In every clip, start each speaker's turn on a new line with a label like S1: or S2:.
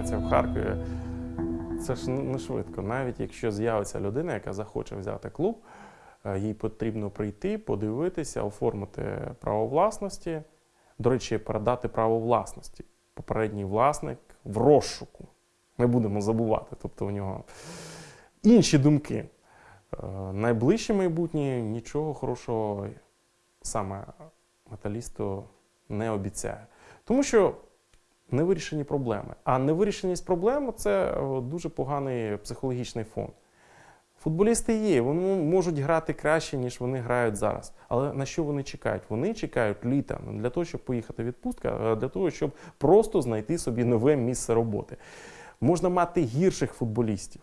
S1: реанімація в Харкові. Це ж не швидко. Навіть якщо з'явиться людина, яка захоче взяти клуб, е, їй потрібно прийти, подивитися, оформити право власності. До речі, передати право власності. Попередній власник в розшуку. Не будемо забувати. Тобто у нього інші думки. Е, Найближче майбутнє нічого хорошого саме металісту не обіцяє. Тому що невирішені проблеми. А невирішеність проблем це е, дуже поганий психологічний фон. Футболісти є, вони можуть грати краще, ніж вони грають зараз. Але на що вони чекають? Вони чекають літа для того, щоб поїхати в відпустку, а для того, щоб просто знайти собі нове місце роботи. Можна мати гірших футболістів,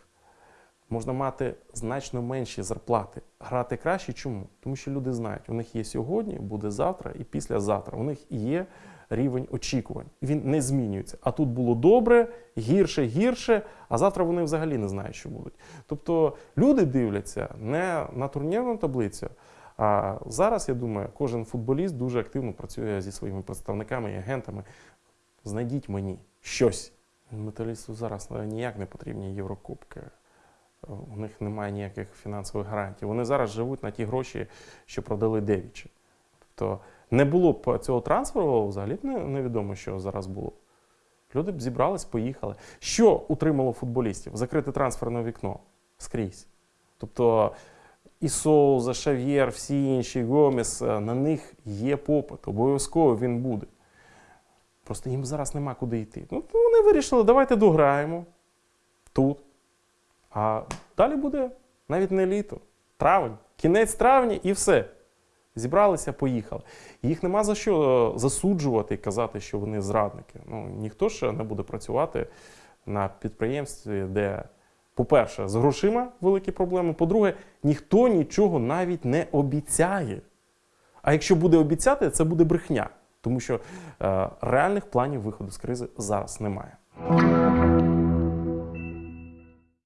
S1: можна мати значно менші зарплати, грати краще. Чому? Тому що люди знають, у них є сьогодні, буде завтра і післязавтра. У них є рівень очікувань. Він не змінюється. А тут було добре, гірше, гірше, а завтра вони взагалі не знають, що будуть. Тобто люди дивляться не на турнірну таблицю. А зараз, я думаю, кожен футболіст дуже активно працює зі своїми представниками і агентами. Знайдіть мені щось. Металісту зараз ніяк не потрібні Єврокубки. У них немає ніяких фінансових гарантій. Вони зараз живуть на ті гроші, що продали Девічі. Тобто не було б цього трансферу, взагалі б невідомо, що зараз було. Люди б зібрались, поїхали. Що утримало футболістів? Закрите трансферне вікно скрізь. Тобто і Соуза, Шав'єр, всі інші, Гомес, е, на них є попит. Обов'язково він буде. Просто їм зараз нема куди йти. Ну, вони вирішили, давайте дограємо тут. А далі буде навіть не літо, травень, кінець травня і все. Зібралися, поїхали. Їх нема за що е, засуджувати і казати, що вони зрадники. Ну, ніхто ж не буде працювати на підприємстві, де, по-перше, з грошима великі проблеми. По-друге, ніхто нічого навіть не обіцяє. А якщо буде обіцяти, це буде брехня, тому що е, реальних планів виходу з кризи зараз немає.